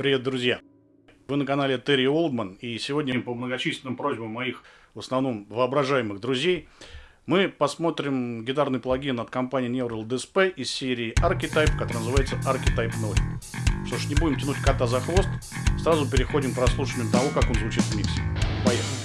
Привет, друзья! Вы на канале Терри Олдман, и сегодня по многочисленным просьбам моих, в основном, воображаемых друзей, мы посмотрим гитарный плагин от компании Neural DSP из серии Archetype, который называется Archetype 0. Что ж, не будем тянуть кота за хвост, сразу переходим к прослушиванию того, как он звучит в миксе. Поехали!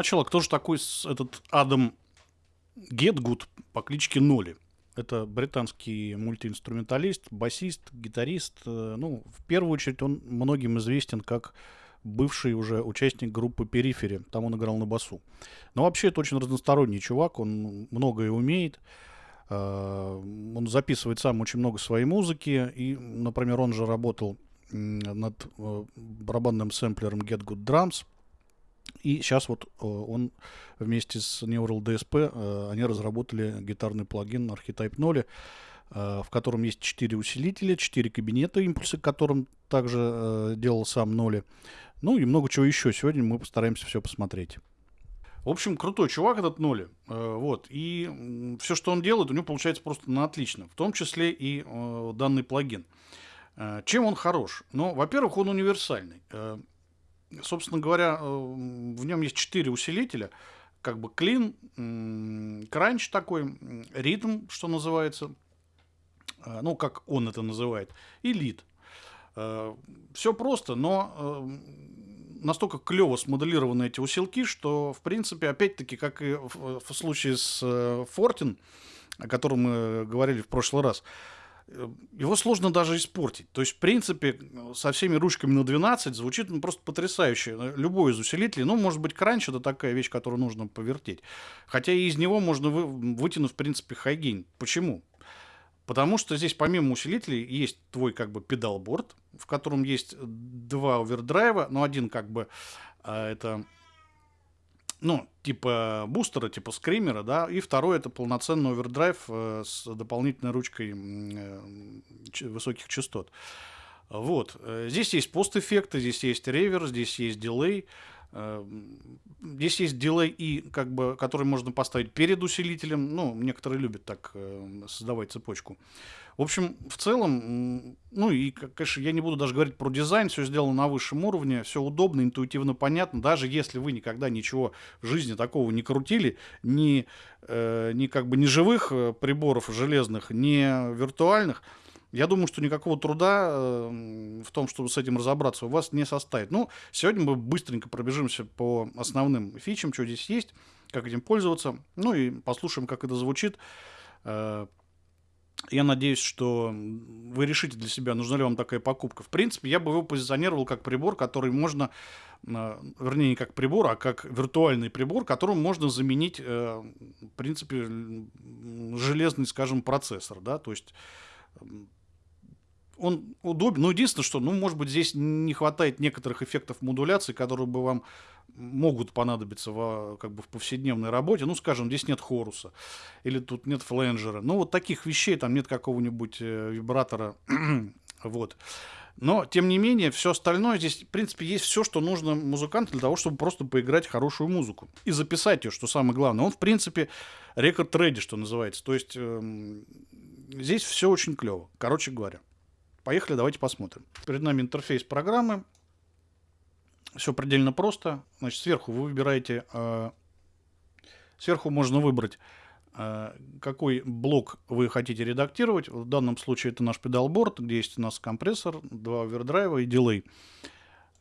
Начала, кто же такой этот Адам Гетгуд по кличке Ноли? Это британский мультиинструменталист, басист, гитарист. Э, ну, в первую очередь он многим известен как бывший уже участник группы Перифери. Там он играл на басу. Но вообще это очень разносторонний чувак, он многое умеет. Э, он записывает сам очень много своей музыки. И, например, он же работал над э, барабанным сэмплером Get Good Drums – и сейчас вот э, он вместе с Neural DSP, э, они разработали гитарный плагин Archetype 0, э, в котором есть 4 усилителя, 4 кабинета, импульсы которым также делал сам Ноли. Ну и много чего еще. Сегодня мы постараемся все посмотреть. В общем, крутой чувак этот Ноли. Вот. И все, что он делает, у него получается просто на отлично. В том числе и данный плагин. Чем он хорош? Ну, во-первых, он универсальный собственно говоря, э, в нем есть четыре усилителя. Как бы клин, кранч такой, ритм, что называется, э, ну, как он это называет, и лид. Э, Все просто, но настолько клево смоделированы эти усилки, что, в принципе, опять-таки, как и в, случае с Фортин, о котором мы говорили в прошлый раз, его сложно даже испортить. То есть, в принципе, со всеми ручками на 12 звучит ну, просто потрясающе. Любой из усилителей, ну, может быть, crunch это такая вещь, которую нужно повертеть. Хотя и из него можно вы, вытянуть, в принципе, high gain. Почему? Потому что здесь помимо усилителей есть твой как бы pedalboard, в котором есть два овердрайва, но один как бы а, это ну, типа бустера, типа скримера, да, и второй это полноценный овердрайв э, с дополнительной ручкой э, высоких частот. Вот. Э, здесь есть пост-эффекты, здесь есть ревер, здесь есть дилей. Э, здесь есть дилей, и, как бы, который можно поставить перед усилителем. Ну, некоторые любят так э, создавать цепочку. В общем, в целом, ну и, конечно, я не буду даже говорить про дизайн, все сделано на высшем уровне, все удобно, интуитивно понятно, даже если вы никогда ничего в жизни такого не крутили, ни, э, ни как бы ни живых э, приборов железных, ни виртуальных, я думаю, что никакого труда э, в том, чтобы с этим разобраться, у вас не составит. Ну, сегодня мы быстренько пробежимся по основным фичам, что здесь есть, как этим пользоваться, ну и послушаем, как это звучит. Э, я надеюсь, что вы решите для себя, нужна ли вам такая покупка. В принципе, я бы его позиционировал как прибор, который можно, э, вернее, не как прибор, а как виртуальный прибор, которым можно заменить, э, в принципе, железный, скажем, процессор. Да? То есть он удобен. Ну, единственное, что, ну, может быть, здесь не хватает некоторых эффектов модуляции, которые бы вам могут понадобиться в, как бы в повседневной работе. Ну, скажем, здесь нет хоруса, или тут нет фленджера. Ну, вот таких вещей, там нет какого-нибудь э, вибратора. вот. Но, тем не менее, все остальное здесь, в принципе, есть все, что нужно музыканту для того, чтобы просто поиграть хорошую музыку. И записать ее, что самое главное. Он, в принципе, рекорд реди, что называется. То есть эм, здесь все очень клево, короче говоря. Поехали, давайте посмотрим. Перед нами интерфейс программы. Все предельно просто. Значит, сверху вы выбираете... Э, сверху можно выбрать Э, какой блок вы хотите редактировать. В данном случае это наш педалборд, где есть у нас компрессор, два овердрайва и дилей.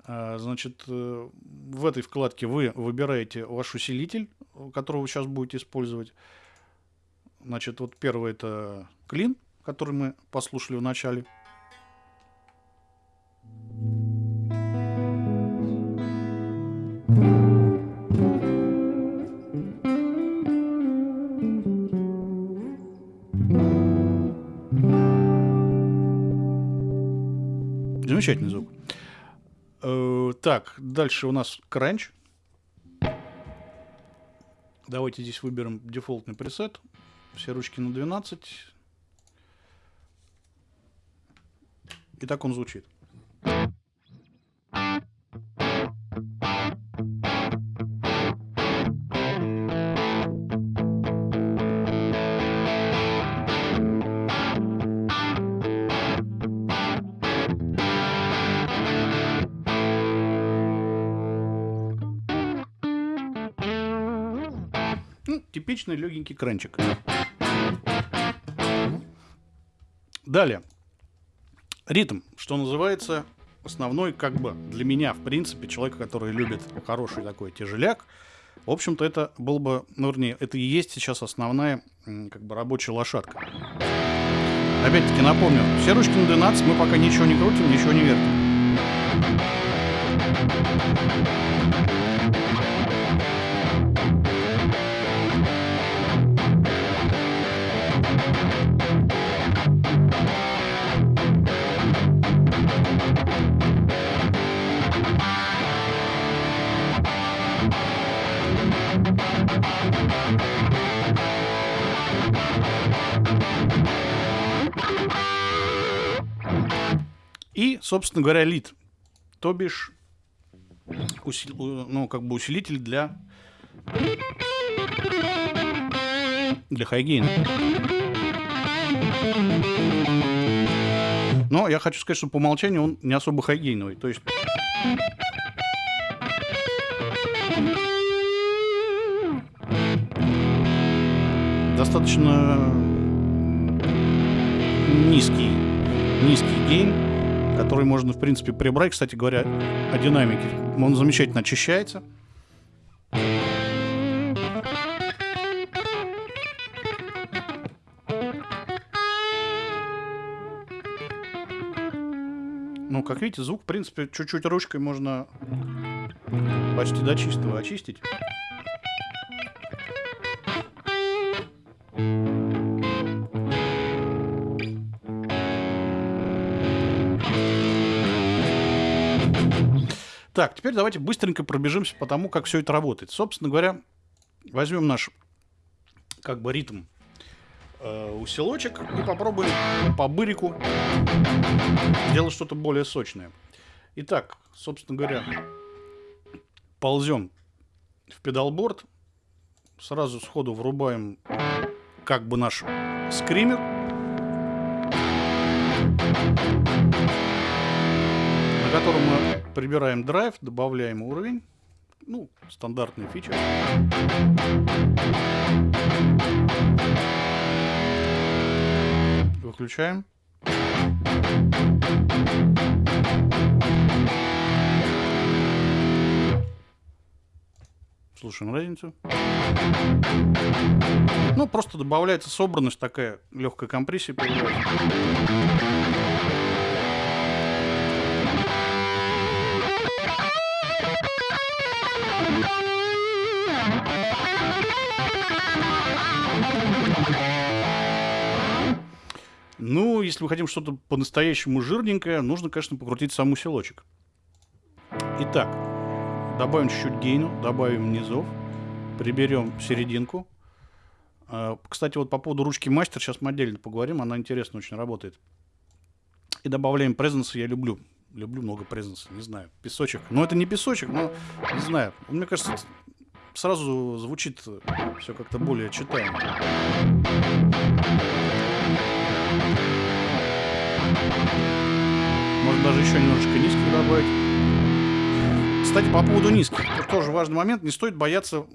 Э, значит, э, в этой вкладке вы выбираете ваш усилитель, который вы сейчас будете использовать. Значит, вот первый это клин, который мы послушали в начале. Замечательный звук. Э, так, дальше у нас кранч. Давайте здесь выберем дефолтный пресет. Все ручки на 12. И так он звучит. Типичный легенький кранчик. Далее. Ритм, что называется, основной, как бы, для меня, в принципе, человека, который любит хороший такой тяжеляк, в общем-то, это был бы, ну, вернее, это и есть сейчас основная, как бы, рабочая лошадка. Опять-таки напомню, все ручки на 12 мы пока ничего не крутим, ничего не вертим. Собственно говоря, лид. То бишь, усил, ну, как бы усилитель для, для хайгейна. Но я хочу сказать, что по умолчанию он не особо хайгейновый. То есть... Достаточно низкий, низкий гейн который можно, в принципе, прибрать. Кстати говоря, о динамике. Он замечательно очищается. Ну, как видите, звук, в принципе, чуть-чуть ручкой можно почти до чистого очистить. Так, теперь давайте быстренько пробежимся по тому, как все это работает. Собственно говоря, возьмем наш как бы ритм э, усилочек и попробуем по бырику сделать что-то более сочное. Итак, собственно говоря, ползем в педалборд, сразу сходу врубаем как бы наш скример. на котором мы прибираем драйв, добавляем уровень. Ну, стандартный фича. Выключаем. Слушаем разницу. Ну, просто добавляется собранность, такая легкая компрессия появляется. Ну, если мы хотим что-то по-настоящему жирненькое, нужно, конечно, покрутить сам усилочек. Итак, добавим чуть-чуть гейну, добавим низов, приберем серединку. А, кстати, вот по поводу ручки мастер, сейчас мы отдельно поговорим, она интересно очень работает. И добавляем презенса, я люблю. Люблю много презенса, не знаю. Песочек. Но это не песочек, но не знаю. Мне кажется, сразу звучит все как-то более читаемо. Можно даже еще немножечко низких добавить. Кстати, по поводу низких. Тут тоже важный момент. Не стоит бояться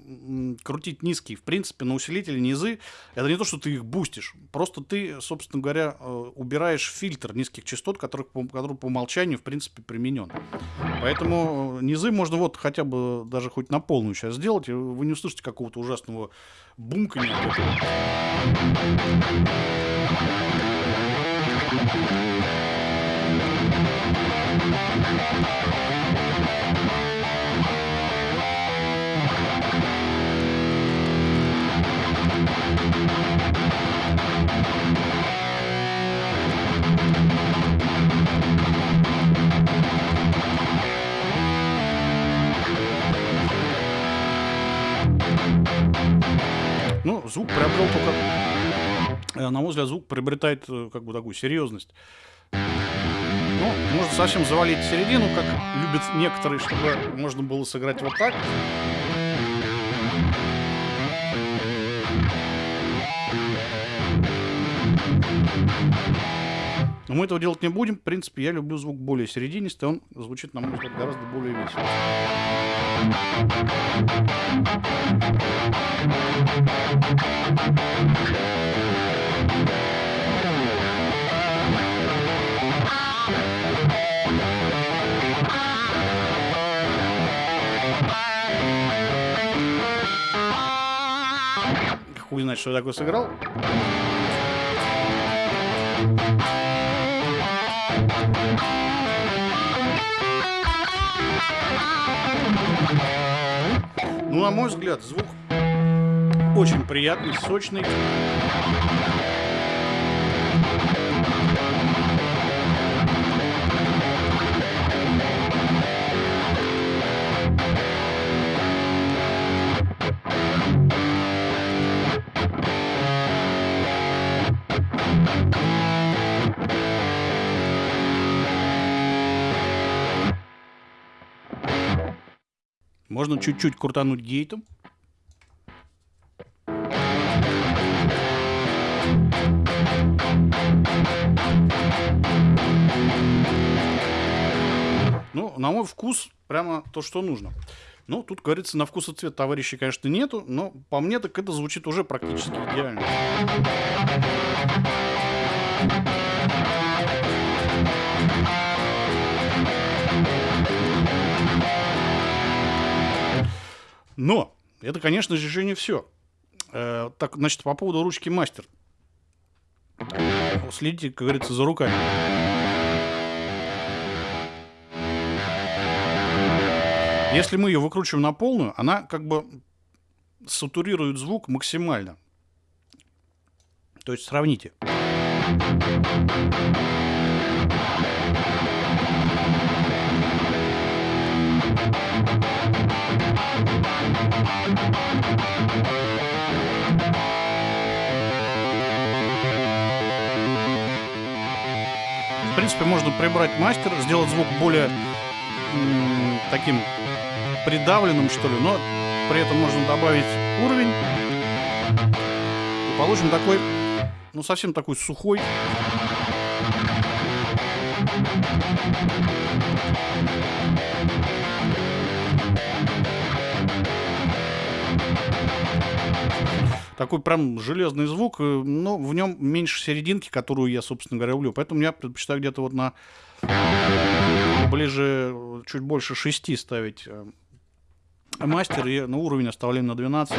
крутить низкие. В принципе, на усилители низы это не то, что ты их бустишь. Просто ты, собственно говоря, э, убираешь фильтр низких частот, который, который по умолчанию, в принципе, применен. Поэтому э, низы можно вот хотя бы даже хоть на полную сейчас сделать, и вы не услышите какого-то ужасного бумкания. Ну, звук приобрел только, э, на мой взгляд, звук приобретает э, как бы такую серьезность. Ну, можно совсем завалить середину, как любят некоторые, чтобы можно было сыграть вот так. Но мы этого делать не будем. В принципе, я люблю звук более серединистый. Он звучит, на мой взгляд, гораздо более весело. Хуй знает, что я такое сыграл. Ну, на мой взгляд, звук очень приятный, сочный. Можно чуть-чуть крутануть гейтом. Ну, на мой вкус, прямо то, что нужно. Ну, тут, говорится, на вкус и цвет товарищей, конечно, нету, но по мне так это звучит уже практически идеально. Но это, конечно же, еще не все. Э, так, значит, по поводу ручки мастер. Следите, как говорится, за руками. Если мы ее выкручиваем на полную, она как бы сатурирует звук максимально. То есть сравните. В принципе, можно прибрать мастер, сделать звук более таким придавленным, что ли, но при этом можно добавить уровень. И получим такой, ну, совсем такой сухой. Такой прям железный звук, э, но в нем меньше серединки, которую я, собственно говоря, люблю. Поэтому я предпочитаю где-то вот на ближе, чуть больше 6 ставить э, мастер и на уровень оставляем на 12.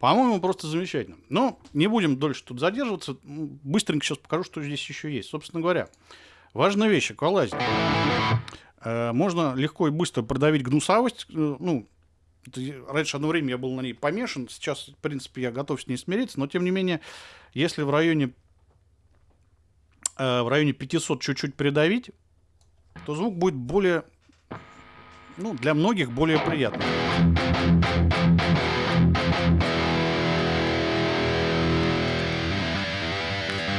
По-моему, просто замечательно. Но не будем дольше тут задерживаться. Быстренько сейчас покажу, что здесь еще есть. Собственно говоря, важная вещь, аквалайзер. Э, можно легко и быстро продавить гнусавость, э, ну, раньше одно время я был на ней помешан, сейчас, в принципе, я готов с ней смириться, но тем не менее, если в районе, э, в районе 500 чуть-чуть придавить, то звук будет более, ну, для многих более приятный.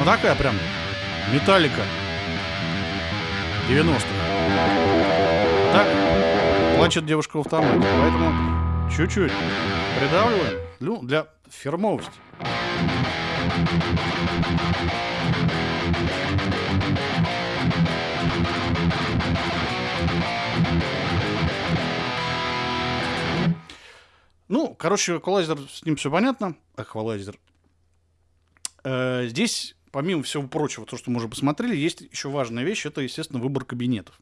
Ну такая прям металлика 90-х. Так плачет девушка в автомате, поэтому чуть-чуть придавливаем ну, для фирмовости. Ну, короче, эквалайзер, с ним все понятно. Эквалайзер. Э, здесь помимо всего прочего, то, что мы уже посмотрели, есть еще важная вещь, это, естественно, выбор кабинетов.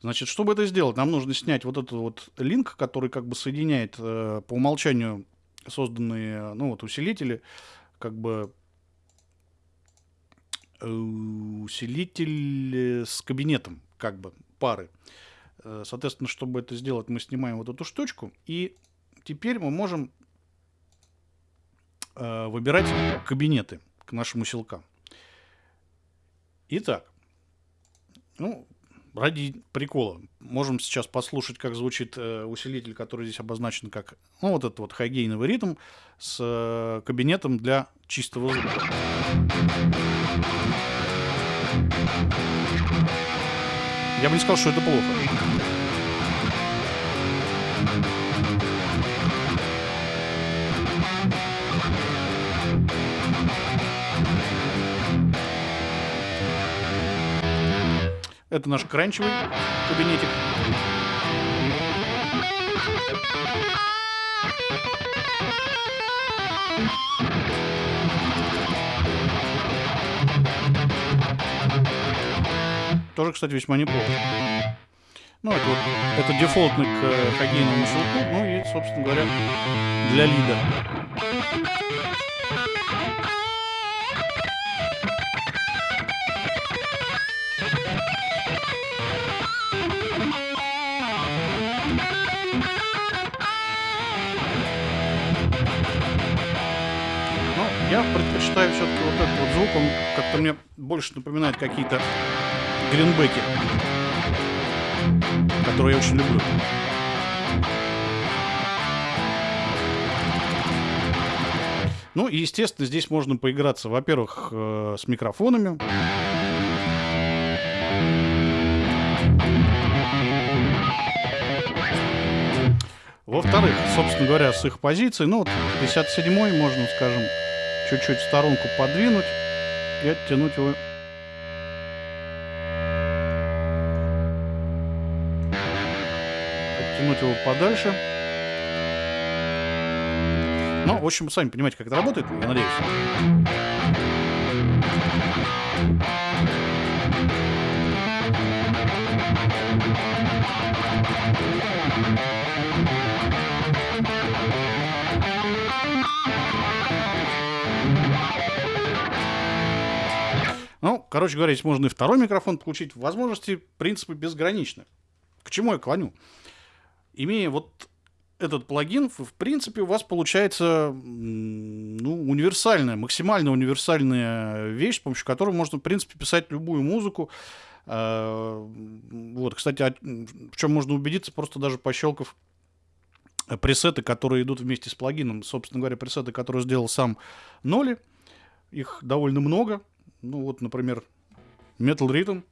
Значит, чтобы это сделать, нам нужно снять вот этот вот линк, который как бы соединяет э, по умолчанию созданные, ну вот, усилители, как бы э, усилитель с кабинетом, как бы, пары. Э, соответственно, чтобы это сделать, мы снимаем вот эту штучку, и теперь мы можем э, выбирать кабинеты к нашим усилкам. Итак, ну, ради прикола, можем сейчас послушать, как звучит э, усилитель, который здесь обозначен как, ну, вот этот вот хайгейновый ритм с э, кабинетом для чистого звука. Я бы не сказал, что это плохо. Это наш кранчевый кабинетик. Тоже, кстати, весьма неплохо. Ну, это вот это дефолтный к э, хоккейному щелку, ну и, собственно говоря, для лида. Я предпочитаю все-таки вот этот вот звук, он как-то мне больше напоминает какие-то гринбеки, которые я очень люблю. Ну и, естественно, здесь можно поиграться, во-первых, э, с микрофонами. Во-вторых, собственно говоря, с их позицией, ну, вот 57-й, можно, скажем, чуть-чуть в сторонку подвинуть и оттянуть его. Оттянуть его подальше. Ну, в общем, сами понимаете, как это работает, я надеюсь. Короче говоря, здесь можно и второй микрофон получить. Возможности, в принципе, безграничны. К чему я клоню? Имея вот этот плагин, в принципе, у вас получается ну, универсальная, максимально универсальная вещь, с помощью которой можно, в принципе, писать любую музыку. А, вот, кстати, в чем можно убедиться, просто даже пощелкав пресеты, которые идут вместе с плагином. Собственно говоря, пресеты, которые сделал сам Ноли. Их довольно много. Ну вот, например, Metal Rhythm.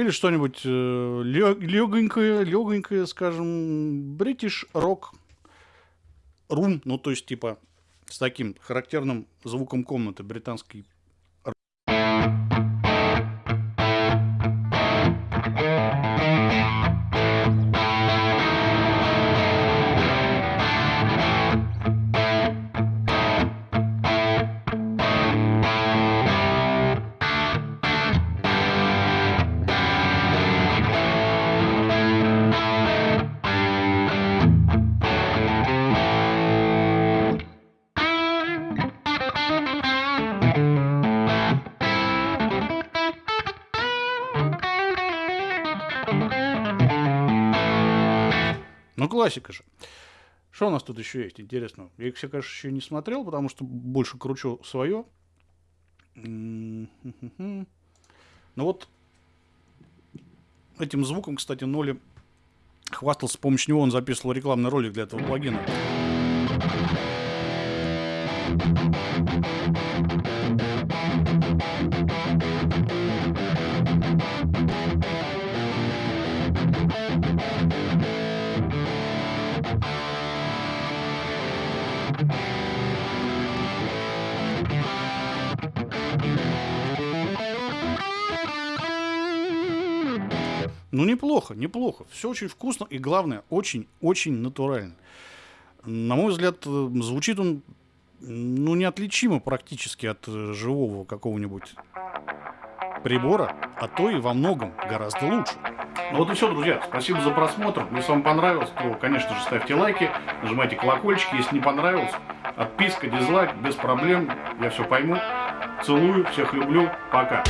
Или что-нибудь э, легонькое, легонькое, скажем, British Rock Room, ну то есть типа с таким характерным звуком комнаты британский Ну, классика же. Что у нас тут еще есть интересного? Я их все, конечно, еще не смотрел, потому что больше кручу свое. Ну вот этим звуком, кстати, Ноли хвастался, с помощью него он записывал рекламный ролик для этого плагина. Ну, неплохо, неплохо. Все очень вкусно и, главное, очень-очень натурально. На мой взгляд, э, звучит он ну, неотличимо практически от э, живого какого-нибудь прибора, а то и во многом гораздо лучше. Ну вот и все, друзья. Спасибо за просмотр. Если вам понравилось, то, конечно же, ставьте лайки, нажимайте колокольчик. Если не понравилось, отписка, дизлайк, без проблем. Я все пойму. Целую, всех люблю. Пока.